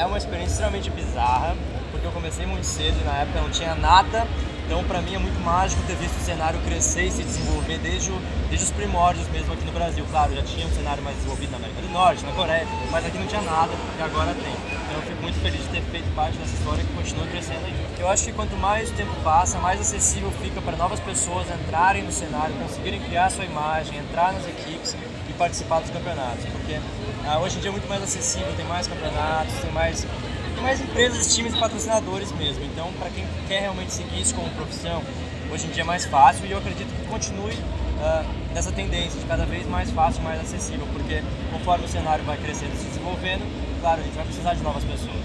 é uma experiência extremamente bizarra, porque eu comecei muito cedo e na época não tinha nada, então para mim é muito mágico ter visto o cenário crescer e se desenvolver desde, o, desde os primórdios mesmo aqui no Brasil. Claro, já tinha um cenário mais desenvolvido na América do Norte, na Coreia, mas aqui não tinha nada e agora tem. Então eu fico muito feliz de ter feito parte dessa história que continua crescendo aí. Eu acho que quanto mais o tempo passa, mais acessível fica para novas pessoas entrarem no cenário, conseguirem criar sua imagem, entrar nas equipes e participar dos campeonatos, porque ah, hoje em dia é muito mais acessível, tem mais campeonatos, tem mais, tem mais empresas, times e patrocinadores mesmo. Então, para quem quer realmente seguir isso como profissão, hoje em dia é mais fácil e eu acredito que continue uh, nessa tendência de cada vez mais fácil, mais acessível, porque conforme o cenário vai crescendo e se desenvolvendo, claro, a gente vai precisar de novas pessoas.